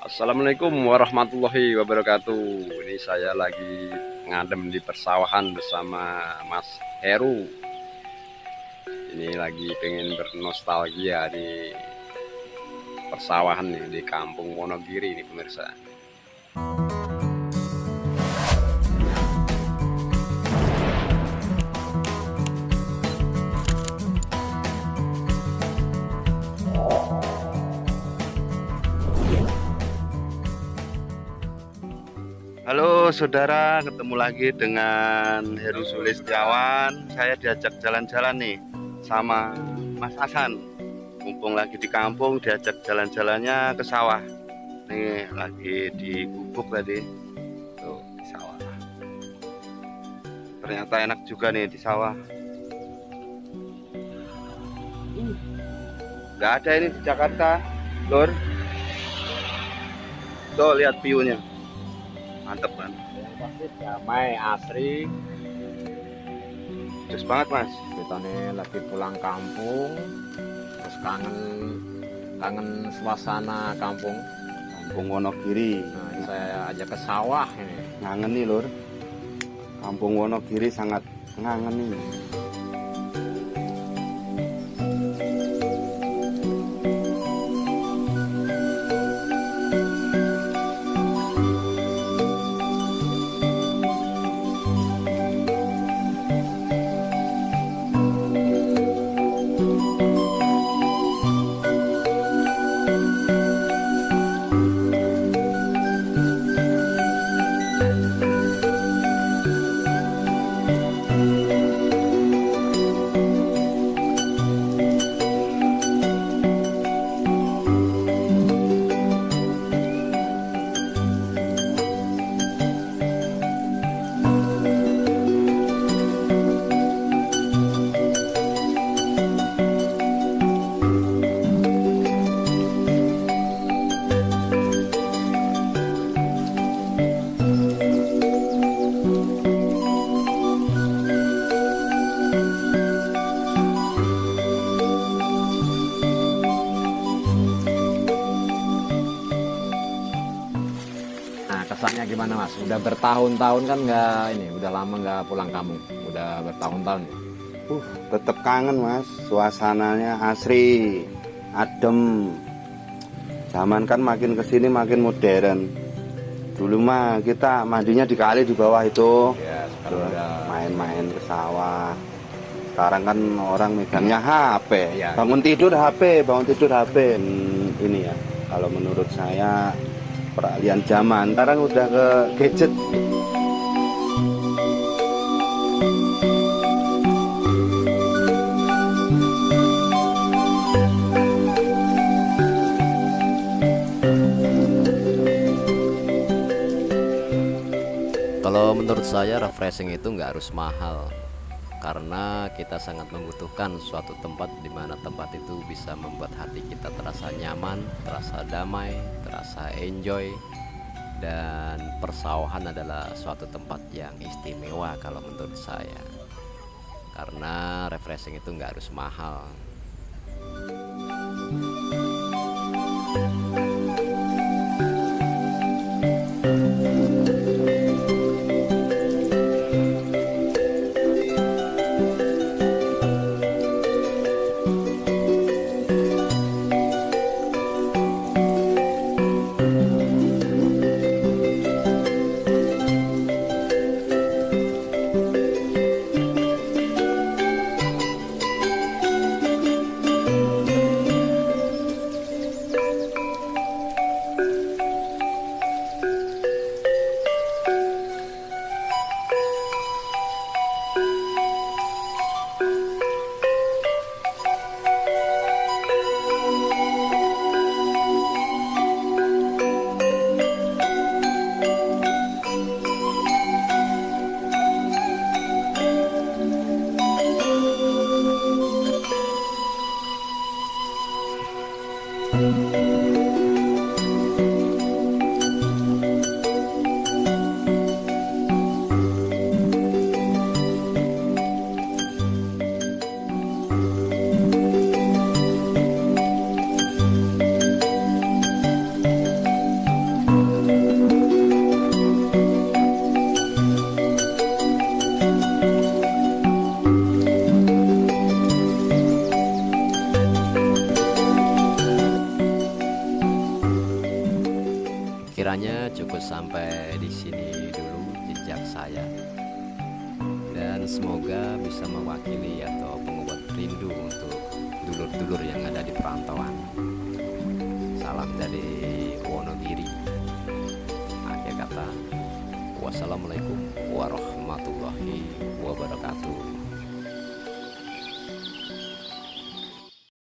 Assalamualaikum warahmatullahi wabarakatuh. Ini saya lagi ngadem di persawahan bersama Mas Heru. Ini lagi pengen bernostalgia di persawahan nih di kampung Wonogiri ini pemirsa Halo saudara, ketemu lagi dengan Heru Sulistiawan. Saya diajak jalan-jalan nih sama Mas Hasan. Mumpung lagi di kampung, diajak jalan-jalannya ke sawah. Nih lagi di gubuk tadi. Tuh di sawah. Ternyata enak juga nih di sawah. Gak ada ini di Jakarta, Lur. Tuh lihat view-nya mantep kan yang pasti damai asri. Terus banget mas. Kita nih lagi pulang kampung. Terus kangen kangen suasana kampung. Kampung Wonogiri. Nah, saya ajak ke sawah ini. Ngangen nih lur. Kampung Wonogiri sangat ngangen nih kesannya gimana mas? Udah bertahun-tahun kan nggak ini udah lama nggak pulang kampung. Udah bertahun-tahun ya? uh tetap kangen mas. Suasananya asri adem. Zaman kan makin ke sini makin modern. Dulu mah kita mandinya di kali di bawah itu. Ya main-main ke sawah. Sekarang kan orang megangnya HP Iya. bangun tidur HP bangun tidur HP Hmm, ini ya kalau menurut saya peralihan zaman. Sekarang udah ke gadget. Kalau menurut saya refreshing itu nggak harus mahal karena kita sangat membutuhkan suatu tempat di mana tempat itu bisa membuat hati kita terasa nyaman, terasa damai, terasa enjoy dan persawahan adalah suatu tempat yang istimewa kalau menurut saya karena refreshing itu nggak harus mahal Sampai di sini dulu jejak saya. Dan semoga bisa mewakili atau pengobat rindu untuk dulur-dulur yang ada di perantauan. Salam dari Wonogiri. Akhir kata wassalamualaikum warahmatullahi wabarakatuh